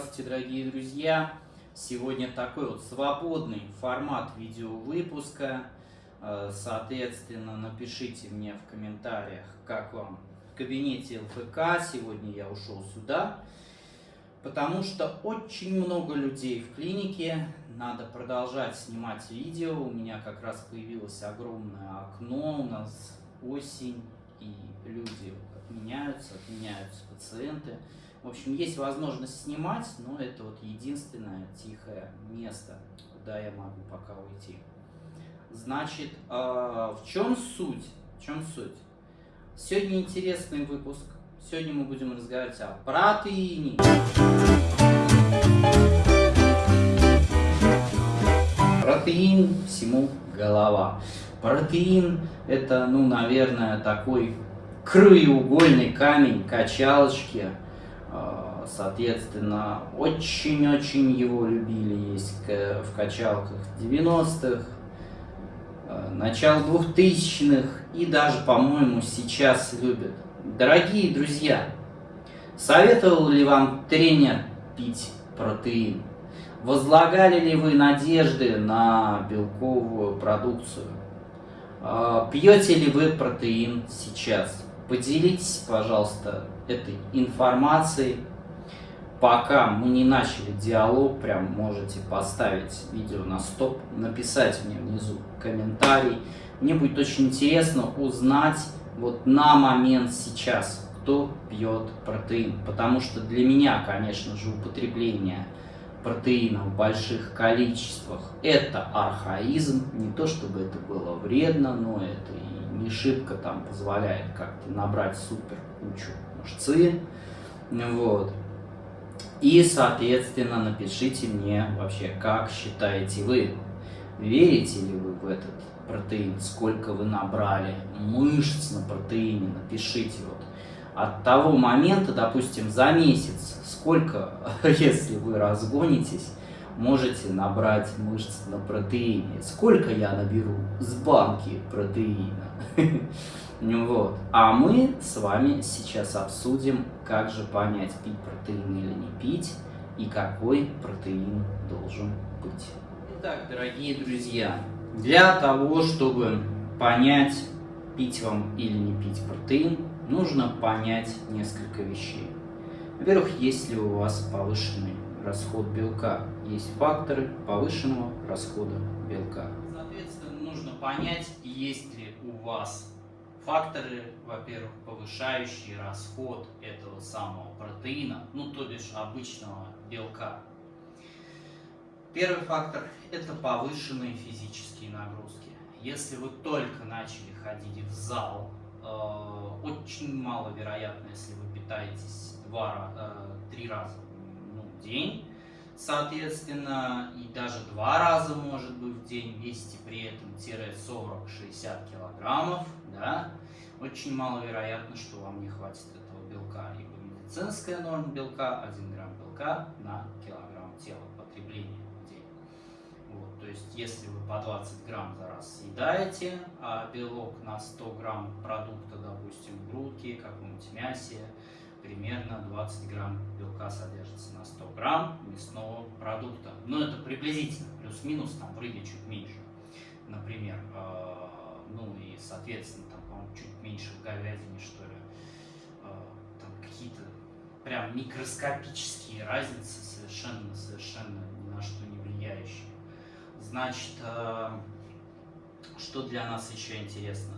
Здравствуйте, дорогие друзья! Сегодня такой вот свободный формат видеовыпуска. Э, соответственно, напишите мне в комментариях, как вам в кабинете ЛФК. Сегодня я ушел сюда, потому что очень много людей в клинике. Надо продолжать снимать видео. У меня как раз появилось огромное окно. У нас осень, и люди отменяются, отменяются пациенты. В общем, есть возможность снимать, но это вот единственное тихое место, куда я могу пока уйти. Значит, а, в чем суть? В чем суть? Сегодня интересный выпуск. Сегодня мы будем разговаривать о протеине. Протеин всему голова. Протеин это, ну, наверное, такой краеугольный камень качалочки соответственно, очень-очень его любили есть в качалках 90-х, а, начало 2000-х и даже, по-моему, сейчас любят. Дорогие друзья, советовал ли вам тренер пить протеин? Возлагали ли вы надежды на белковую продукцию? А, пьете ли вы протеин сейчас? Поделитесь, пожалуйста, этой информацией. Пока мы не начали диалог, прям можете поставить видео на стоп, написать мне внизу комментарий. Мне будет очень интересно узнать вот на момент сейчас, кто пьет протеин. Потому что для меня, конечно же, употребление протеина в больших количествах это архаизм. Не то чтобы это было вредно, но это и не шибко там позволяет как-то набрать супер кучу мышцы. Вот. И, соответственно, напишите мне вообще, как считаете вы, верите ли вы в этот протеин, сколько вы набрали мышц на протеине, напишите вот. От того момента, допустим, за месяц, сколько, если вы разгонитесь, можете набрать мышц на протеине. Сколько я наберу с банки протеина? Вот. А мы с вами сейчас обсудим, как же понять, пить протеин или не пить, и какой протеин должен быть. Итак, дорогие друзья, для того, чтобы понять, пить вам или не пить протеин, нужно понять несколько вещей. Во-первых, есть ли у вас повышенный расход белка. Есть факторы повышенного расхода белка. Соответственно, нужно понять, есть ли у вас факторы, во-первых, повышающие расход этого самого протеина, ну то бишь обычного белка. Первый фактор – это повышенные физические нагрузки. Если вы только начали ходить в зал, э, очень маловероятно, если вы питаетесь два, э, три раза в день, соответственно, и даже два раза, может быть, в день, весите при этом 40-60 килограммов, да, очень маловероятно, что вам не хватит этого белка. Ибо медицинская норма белка 1 грамм белка на килограмм тела потребления в день. Вот, то есть, если вы по 20 грамм за раз съедаете, а белок на 100 грамм продукта, допустим, грудки, каком-нибудь мясе, примерно 20 грамм белка содержится на 100 грамм мясного продукта. Но это приблизительно, плюс-минус, там в рыбе чуть меньше, например. Э, ну и, соответственно, там, по-моему, чуть меньше в говядине, что ли. Э, там какие-то прям микроскопические разницы, совершенно, совершенно ни на что не влияющие. Значит, э, что для нас еще интересно?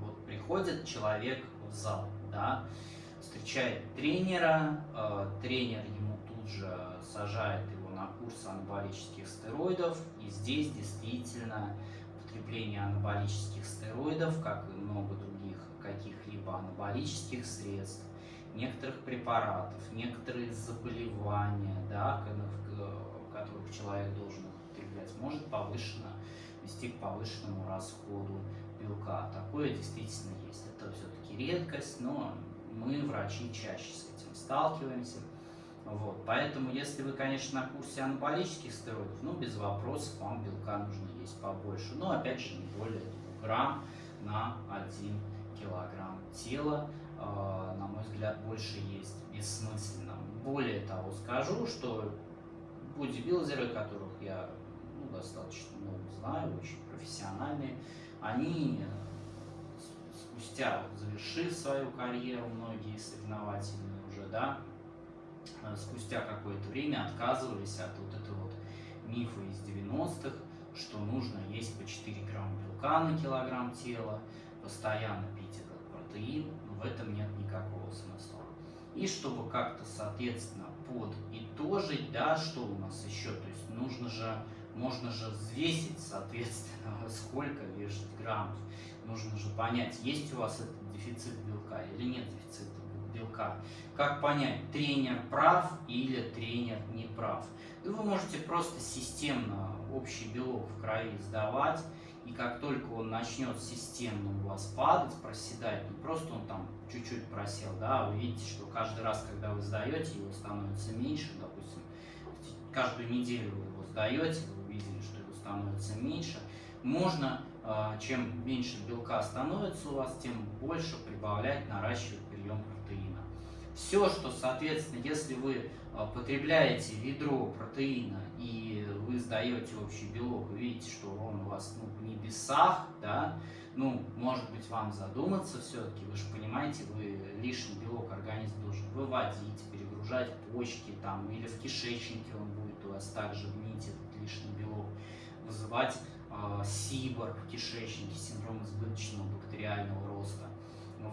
Вот приходит человек в зал, да, встречает тренера, э, тренер ему тут же сажает его на курс анаболических стероидов, и здесь действительно потребление анаболических стероидов, как и много других каких-либо анаболических средств, некоторых препаратов, некоторые заболевания, да, которых человек должен употреблять, может повышенно вести к повышенному расходу белка. Такое действительно есть. Это все-таки редкость, но мы, врачи, чаще с этим сталкиваемся. Вот. Поэтому, если вы, конечно, на курсе анаболических стероидов, ну, без вопросов, вам белка нужно есть побольше. Но, опять же, не более 2 грамм на 1 килограмм тела. Э, на мой взгляд, больше есть бессмысленно. более того скажу, что бодибилдеры, которых я ну, достаточно много знаю, очень профессиональные, они спустя, вот, свою карьеру, многие соревновательные уже, да, э, спустя какое-то время отказывались от вот этого вот мифа из 90-х, что нужно есть по 4 грамма белка на килограмм тела, постоянно пить этот протеин, в этом нет никакого смысла. И чтобы как-то, соответственно, подытожить, да, что у нас еще, то есть нужно же, можно же взвесить, соответственно, сколько вешать граммов, нужно же понять, есть у вас этот дефицит белка или нет дефицита белка. Как понять, тренер прав или тренер не прав? И вы можете просто системно общий белок в крови сдавать, и как только он начнет системно у вас падать, проседать, не просто он там чуть-чуть просел, да, вы видите, что каждый раз, когда вы сдаете, его становится меньше, допустим, каждую неделю вы его сдаете, увидели, что его становится меньше, можно, а, чем меньше белка становится у вас, тем больше прибавлять, наращивать прием протеина. Все, что, соответственно, если вы а, потребляете ведро протеина и вы сдаете общий белок, вы видите, что он у вас ну, в небесах, да, ну, может быть, вам задуматься все-таки, вы же понимаете, вы лишний белок организм должен выводить, перегружать почки там, или в кишечнике он будет у вас также гнить этот лишний белок, вызывать э, сибор в кишечнике, синдром избыточного бактериального роста.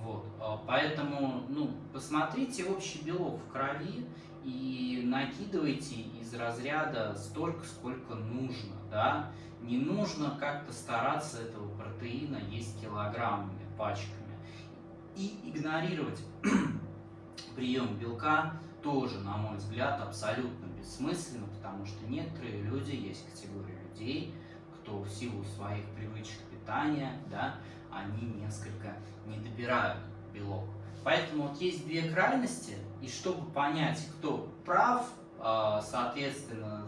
Вот. А, поэтому ну, посмотрите общий белок в крови и накидывайте из разряда столько, сколько нужно. Да? Не нужно как-то стараться этого протеина есть килограммами, пачками. И игнорировать прием белка тоже, на мой взгляд, абсолютно бессмысленно, потому что некоторые люди, есть категория людей, кто в силу своих привычек питания, да, они несколько не добирают белок. Поэтому вот есть две крайности, и чтобы понять, кто прав, а, соответственно,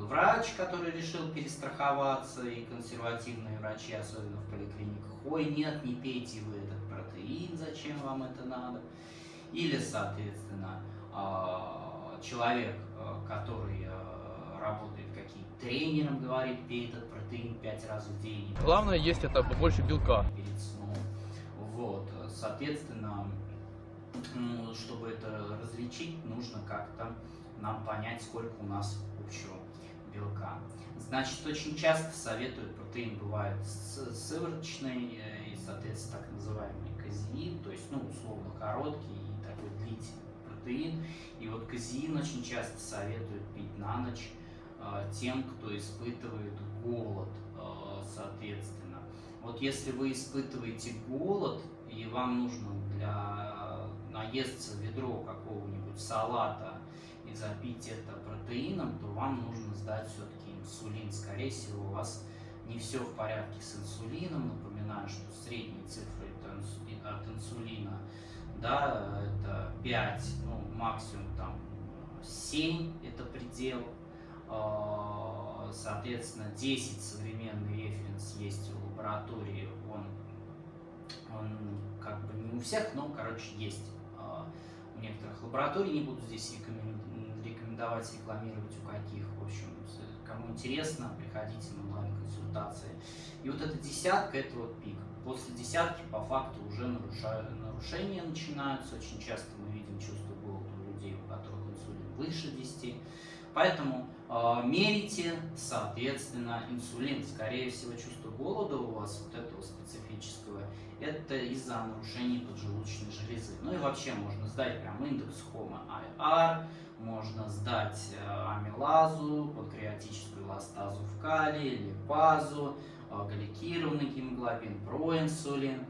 врач, который решил перестраховаться, и консервативные врачи, особенно в поликлиниках, ой, нет, не пейте вы этот протеин, зачем вам это надо, или, соответственно, а, человек, а, который работает каким-то тренером, говорит, пей этот протеин 5 раз в день. Главное есть это побольше белка. Перед сном. Вот, соответственно, ну, чтобы это различить, нужно как-то нам понять, сколько у нас общего белка. Значит, очень часто советуют, протеин бывает сывороточный э, и, соответственно, так называемый казеин, то есть, ну, условно, короткий и такой длительный протеин. И вот казеин очень часто советуют пить на ночь тем, кто испытывает голод, а, соответственно. Вот если вы испытываете голод, и вам нужно для наесться ведро какого-нибудь салата и запить это протеином, то вам нужно сдать все-таки инсулин. Скорее всего, у вас не все в порядке с инсулином. Напоминаю, что средние цифры от инсулина да, это 5, ну, максимум там 7 это предел соответственно, 10 современный референс есть в лаборатории. Он, он как бы не у всех, но, короче, есть а, у некоторых лабораторий. Не буду здесь рекомендовать, рекламировать у каких. В общем, кому интересно, приходите на онлайн-консультации. И вот эта десятка – это вот пик. После десятки по факту уже нарушения начинаются. Очень часто мы видим чувство голода у людей, у которых инсулин выше 10. Поэтому мерите, соответственно, инсулин. Скорее всего, чувство голода у вас, вот этого специфического, это из-за нарушений поджелудочной железы. Ну и вообще можно сдать прям индекс HOMA-IR, можно сдать э, амилазу, панкреатическую эластазу в калии, липазу, э, гликированный гемоглобин, проинсулин.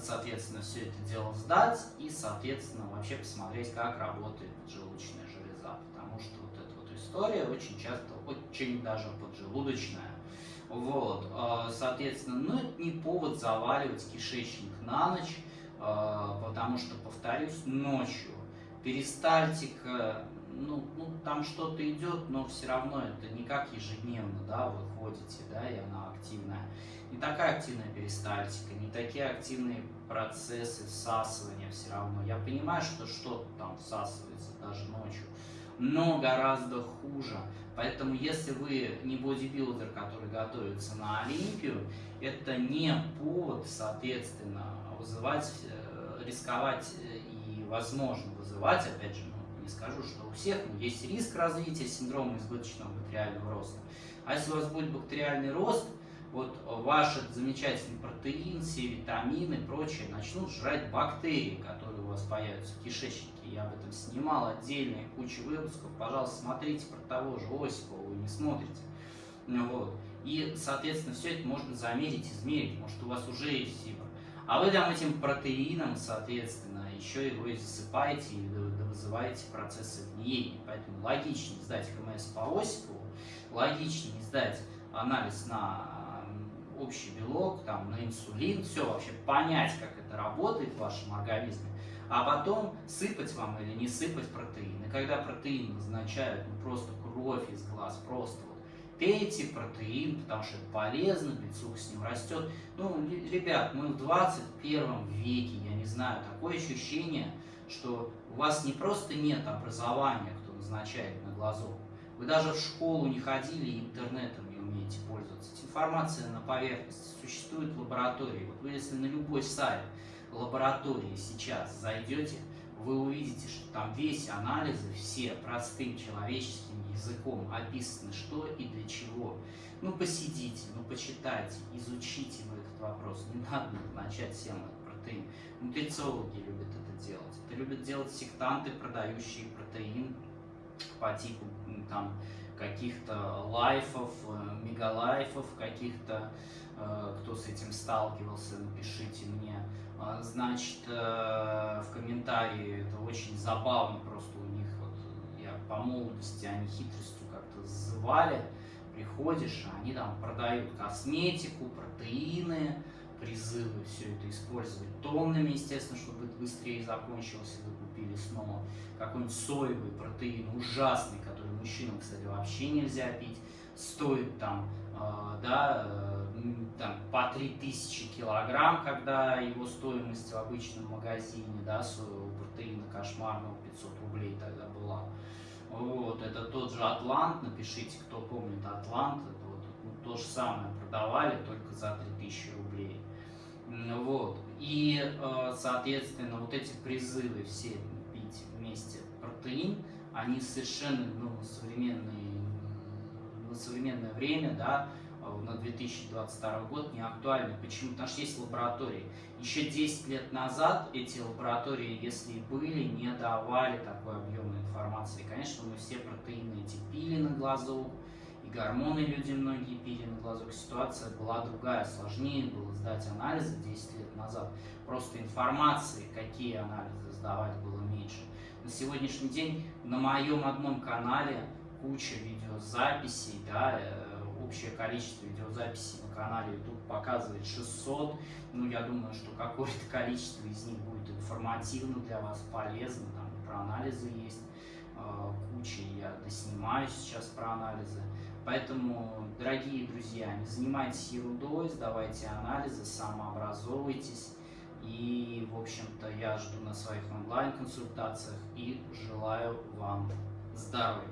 Соответственно, все это дело сдать и, соответственно, вообще посмотреть, как работает поджелудочная железа. Потому что история очень часто, очень даже поджелудочная. Вот, а, соответственно, ну это не повод заваливать кишечник на ночь, а, потому что, повторюсь, ночью перистальтика, ну, ну там что-то идет, но все равно это не как ежедневно, да, вы ходите, да, и она активная. Не такая активная перистальтика, не такие активные процессы всасывания все равно. Я понимаю, что что-то там всасывается даже ночью, но гораздо хуже. Поэтому если вы не бодибилдер, который готовится на Олимпию, это не повод, соответственно, вызывать, э, рисковать э, и, возможно, вызывать, опять же, ну, не скажу, что у всех, но есть риск развития синдрома избыточного бактериального роста. А если у вас будет бактериальный рост, вот ваш замечательный протеин, все витамины и прочее начнут жрать бактерии, которые вас появятся в кишечнике. Я об этом снимал отдельные кучу выпусков. Пожалуйста, смотрите про того же Осипова, вы не смотрите. Вот. И, соответственно, все это можно замерить, измерить. Может, у вас уже есть фибр. А вы там этим протеином, соответственно, еще его и засыпаете и вызываете процессы гниения. Поэтому логичнее сдать ХМС по Осипову, логичнее сдать анализ на общий белок, там, на инсулин, все вообще понять, как это работает в вашем организме, а потом сыпать вам или не сыпать протеин. И когда протеин назначают, ну просто кровь из глаз, просто вот, пейте протеин, потому что это полезно, бицух с ним растет. Ну, ребят, мы в 21 веке, я не знаю, такое ощущение, что у вас не просто нет образования, кто назначает на глазок, вы даже в школу не ходили и интернетом не умеете пользоваться. Информация на поверхности. Существуют лаборатории. Вот вы если на любой сайт лаборатории сейчас зайдете, вы увидите, что там весь анализы, все простым человеческим языком описаны, что и для чего. Ну, посидите, ну, почитайте, изучите вы этот вопрос. Не надо начать всем этот протеин. Нутрициологи любят это делать. Это любят делать сектанты, продающие протеин по типу там каких-то лайфов, э, мегалайфов, каких-то, э, кто с этим сталкивался, напишите мне. А, значит, э, в комментарии это очень забавно, просто у них, вот, я по молодости, они хитростью как-то звали, приходишь, а они там продают косметику, протеины, призывы все это использовать тоннами, естественно, чтобы быстрее закончилось, и вы купили снова какой-нибудь соевый протеин ужасный, который мужчинам, кстати, вообще нельзя пить, стоит там, э, да, э, там по 3000 килограмм, когда его стоимость в обычном магазине, да, соевого протеина кошмарного 500 рублей тогда была. Вот, это тот же Атлант, напишите, кто помнит Атлант, это вот ну, то же самое продавали, только за 3000 рублей. Вот. И, э, соответственно, вот эти призывы все пить вместе протеин, они совершенно ну, на, современный, на современное время, да, э, на 2022 год не актуальны. Почему? Потому что есть лаборатории. Еще 10 лет назад эти лаборатории, если и были, не давали такой объемной информации. Конечно, мы все протеины эти пили на глазу, и гормоны люди многие пили на глазок. Ситуация была другая, сложнее было сдать анализы 10 лет назад. Просто информации, какие анализы сдавать, было меньше. На сегодняшний день на моем одном канале куча видеозаписей, да, э, общее количество видеозаписей на канале YouTube показывает 600. Ну, я думаю, что какое-то количество из них будет информативно для вас, полезно. Там про анализы есть э, куча, я доснимаю сейчас про анализы. Поэтому, дорогие друзья, не занимайтесь ерундой, сдавайте анализы, самообразовывайтесь. И, в общем-то, я жду на своих онлайн-консультациях и желаю вам здоровья.